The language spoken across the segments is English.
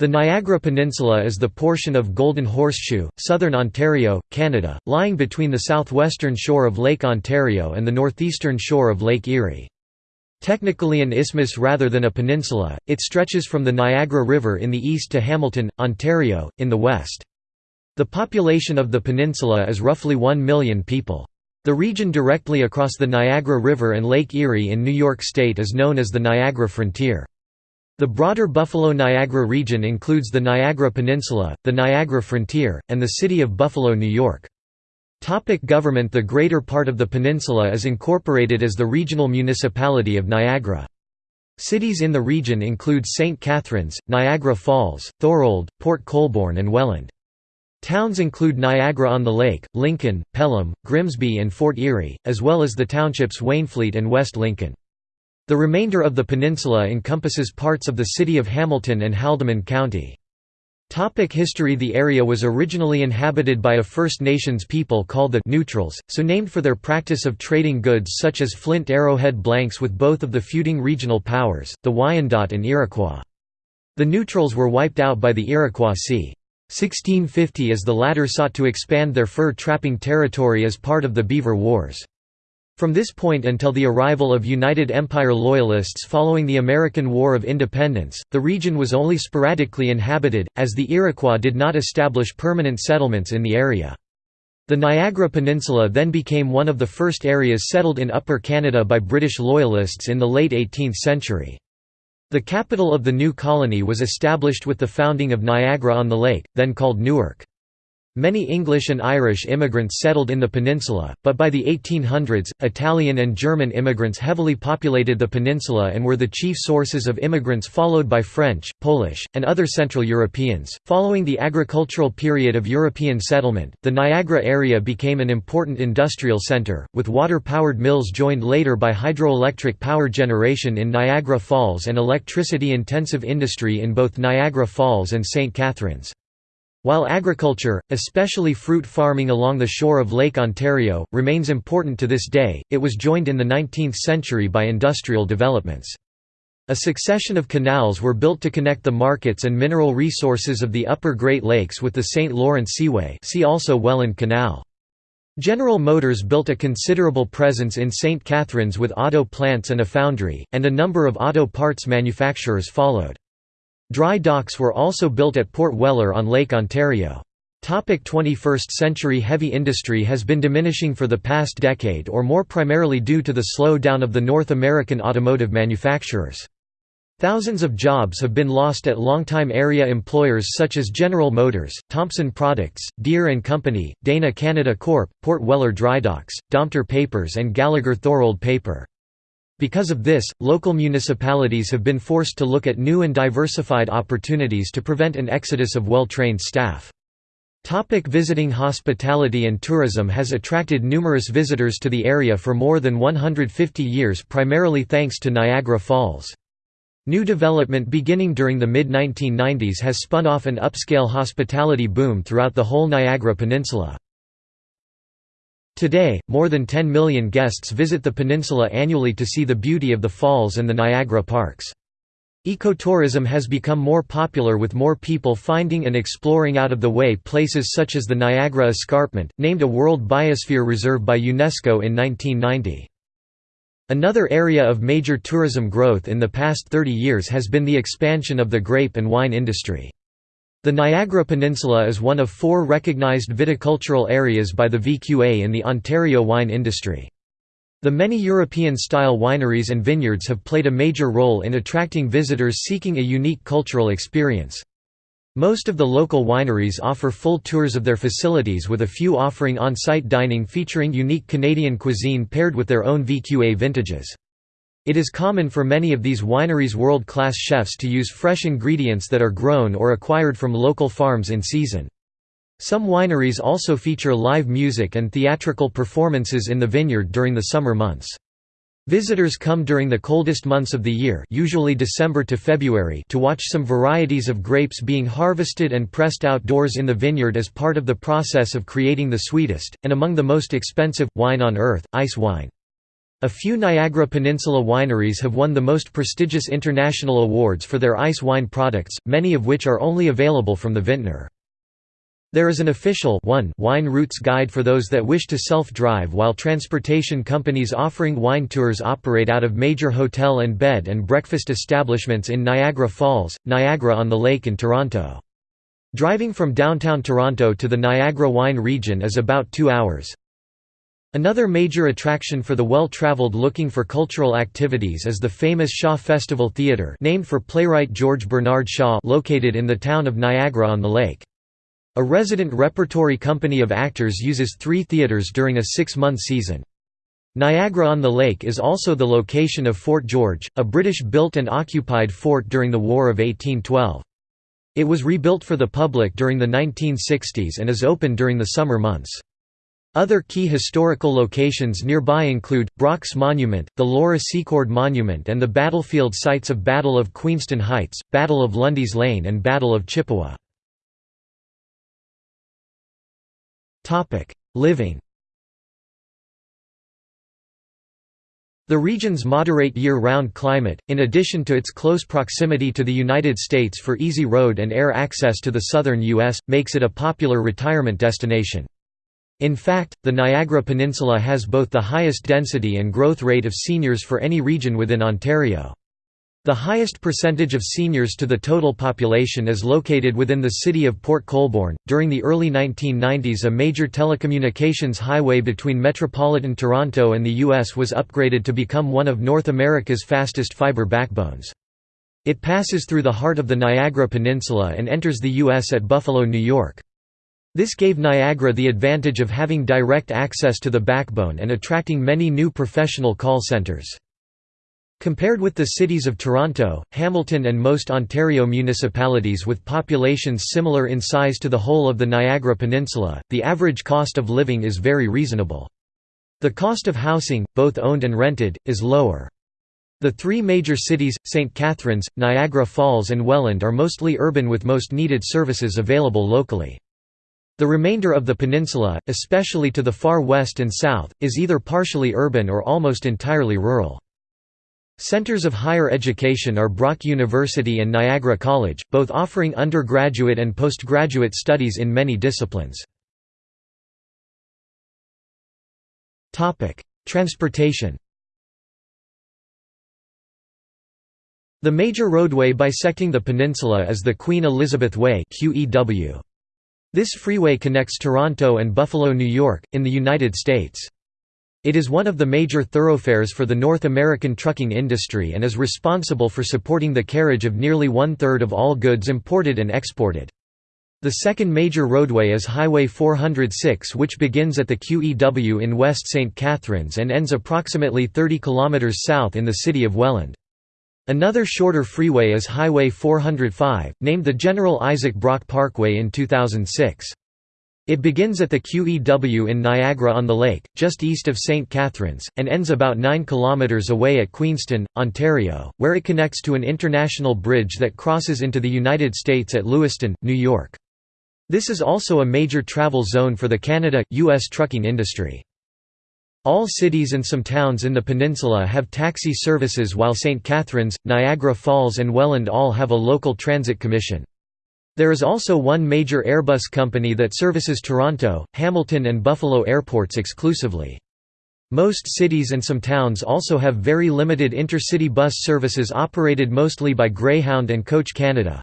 The Niagara Peninsula is the portion of Golden Horseshoe, southern Ontario, Canada, lying between the southwestern shore of Lake Ontario and the northeastern shore of Lake Erie. Technically an isthmus rather than a peninsula, it stretches from the Niagara River in the east to Hamilton, Ontario, in the west. The population of the peninsula is roughly 1 million people. The region directly across the Niagara River and Lake Erie in New York State is known as the Niagara Frontier. The broader Buffalo-Niagara region includes the Niagara Peninsula, the Niagara Frontier, and the city of Buffalo, New York. Topic government The greater part of the peninsula is incorporated as the regional municipality of Niagara. Cities in the region include St. Catharines, Niagara Falls, Thorold, Port Colborne and Welland. Towns include Niagara-on-the-Lake, Lincoln, Pelham, Grimsby and Fort Erie, as well as the townships Wainfleet and West Lincoln. The remainder of the peninsula encompasses parts of the city of Hamilton and Haldimand County. Topic history The area was originally inhabited by a First Nations people called the Neutrals, so named for their practice of trading goods such as flint arrowhead blanks with both of the feuding regional powers, the Wyandot and Iroquois. The Neutrals were wiped out by the Iroquois c. 1650 as the latter sought to expand their fur trapping territory as part of the Beaver Wars. From this point until the arrival of United Empire Loyalists following the American War of Independence, the region was only sporadically inhabited, as the Iroquois did not establish permanent settlements in the area. The Niagara Peninsula then became one of the first areas settled in Upper Canada by British Loyalists in the late 18th century. The capital of the new colony was established with the founding of Niagara-on-the-Lake, then called Newark. Many English and Irish immigrants settled in the peninsula, but by the 1800s, Italian and German immigrants heavily populated the peninsula and were the chief sources of immigrants followed by French, Polish, and other Central Europeans. Following the agricultural period of European settlement, the Niagara area became an important industrial center, with water-powered mills joined later by hydroelectric power generation in Niagara Falls and electricity-intensive industry in both Niagara Falls and St. Catharines. While agriculture, especially fruit farming along the shore of Lake Ontario, remains important to this day, it was joined in the 19th century by industrial developments. A succession of canals were built to connect the markets and mineral resources of the upper Great Lakes with the St. Lawrence Seaway see also Welland Canal. General Motors built a considerable presence in St. Catharines with auto plants and a foundry, and a number of auto parts manufacturers followed. Dry docks were also built at Port Weller on Lake Ontario. 21st century heavy industry has been diminishing for the past decade or more primarily due to the slowdown of the North American automotive manufacturers. Thousands of jobs have been lost at longtime area employers such as General Motors, Thompson Products, Deere & Company, Dana Canada Corp., Port Weller Drydocks, Domtar Papers and Gallagher Thorold Paper. Because of this, local municipalities have been forced to look at new and diversified opportunities to prevent an exodus of well-trained staff. Topic visiting Hospitality and tourism has attracted numerous visitors to the area for more than 150 years primarily thanks to Niagara Falls. New development beginning during the mid-1990s has spun off an upscale hospitality boom throughout the whole Niagara Peninsula. Today, more than 10 million guests visit the peninsula annually to see the beauty of the falls and the Niagara parks. Ecotourism has become more popular with more people finding and exploring out-of-the-way places such as the Niagara Escarpment, named a World Biosphere Reserve by UNESCO in 1990. Another area of major tourism growth in the past 30 years has been the expansion of the grape and wine industry. The Niagara Peninsula is one of four recognized viticultural areas by the VQA in the Ontario wine industry. The many European-style wineries and vineyards have played a major role in attracting visitors seeking a unique cultural experience. Most of the local wineries offer full tours of their facilities with a few offering on-site dining featuring unique Canadian cuisine paired with their own VQA vintages. It is common for many of these wineries' world-class chefs to use fresh ingredients that are grown or acquired from local farms in season. Some wineries also feature live music and theatrical performances in the vineyard during the summer months. Visitors come during the coldest months of the year usually December to February to watch some varieties of grapes being harvested and pressed outdoors in the vineyard as part of the process of creating the sweetest, and among the most expensive, wine on earth, ice wine. A few Niagara Peninsula wineries have won the most prestigious international awards for their ice wine products, many of which are only available from the vintner. There is an official 1 wine routes guide for those that wish to self-drive while transportation companies offering wine tours operate out of major hotel and bed and breakfast establishments in Niagara Falls, Niagara-on-the-Lake and Toronto. Driving from downtown Toronto to the Niagara wine region is about two hours. Another major attraction for the well-traveled looking for cultural activities is the famous Shaw Festival Theatre named for playwright George Bernard Shaw located in the town of Niagara-on-the-Lake. A resident repertory company of actors uses three theatres during a six-month season. Niagara-on-the-Lake is also the location of Fort George, a British-built and occupied fort during the War of 1812. It was rebuilt for the public during the 1960s and is open during the summer months. Other key historical locations nearby include, Brock's Monument, the Laura Secord Monument and the battlefield sites of Battle of Queenston Heights, Battle of Lundy's Lane and Battle of Chippewa. Living The region's moderate year-round climate, in addition to its close proximity to the United States for easy road and air access to the southern U.S., makes it a popular retirement destination. In fact, the Niagara Peninsula has both the highest density and growth rate of seniors for any region within Ontario. The highest percentage of seniors to the total population is located within the city of Port Colborne. During the early 1990s, a major telecommunications highway between metropolitan Toronto and the U.S. was upgraded to become one of North America's fastest fiber backbones. It passes through the heart of the Niagara Peninsula and enters the U.S. at Buffalo, New York. This gave Niagara the advantage of having direct access to the backbone and attracting many new professional call centres. Compared with the cities of Toronto, Hamilton and most Ontario municipalities with populations similar in size to the whole of the Niagara Peninsula, the average cost of living is very reasonable. The cost of housing, both owned and rented, is lower. The three major cities, St. Catharines, Niagara Falls and Welland are mostly urban with most needed services available locally. The remainder of the peninsula, especially to the far west and south, is either partially urban or almost entirely rural. Centers of higher education are Brock University and Niagara College, both offering undergraduate and postgraduate studies in many disciplines. Transportation The major roadway bisecting the peninsula is the Queen Elizabeth Way QEW. This freeway connects Toronto and Buffalo, New York, in the United States. It is one of the major thoroughfares for the North American trucking industry and is responsible for supporting the carriage of nearly one-third of all goods imported and exported. The second major roadway is Highway 406 which begins at the QEW in West St. Catharines and ends approximately 30 km south in the city of Welland. Another shorter freeway is Highway 405, named the General Isaac Brock Parkway in 2006. It begins at the QEW in Niagara-on-the-Lake, just east of St. Catharines, and ends about 9 km away at Queenston, Ontario, where it connects to an international bridge that crosses into the United States at Lewiston, New York. This is also a major travel zone for the Canada-US trucking industry. All cities and some towns in the peninsula have taxi services while St. Catharines, Niagara Falls and Welland all have a local transit commission. There is also one major Airbus company that services Toronto, Hamilton and Buffalo airports exclusively. Most cities and some towns also have very limited intercity bus services operated mostly by Greyhound and Coach Canada.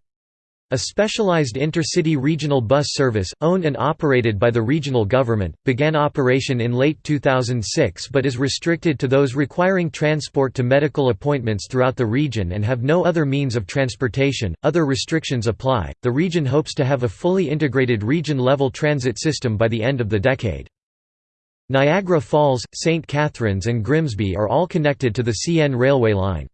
A specialized intercity regional bus service, owned and operated by the regional government, began operation in late 2006 but is restricted to those requiring transport to medical appointments throughout the region and have no other means of transportation. Other restrictions apply. The region hopes to have a fully integrated region level transit system by the end of the decade. Niagara Falls, St. Catharines, and Grimsby are all connected to the CN railway line.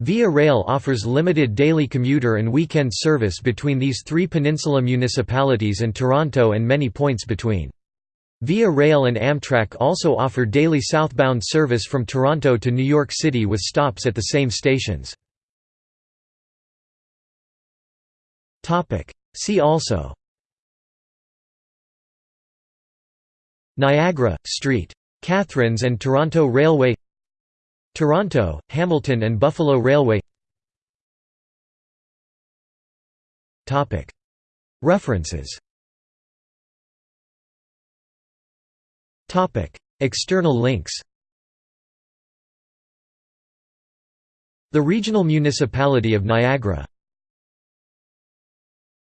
Via Rail offers limited daily commuter and weekend service between these three peninsula municipalities and Toronto and many points between. Via Rail and Amtrak also offer daily southbound service from Toronto to New York City with stops at the same stations. See also Niagara, Street. Catharines and Toronto Railway Toronto, Hamilton and Buffalo Railway. References. External links. The Regional Municipality of Niagara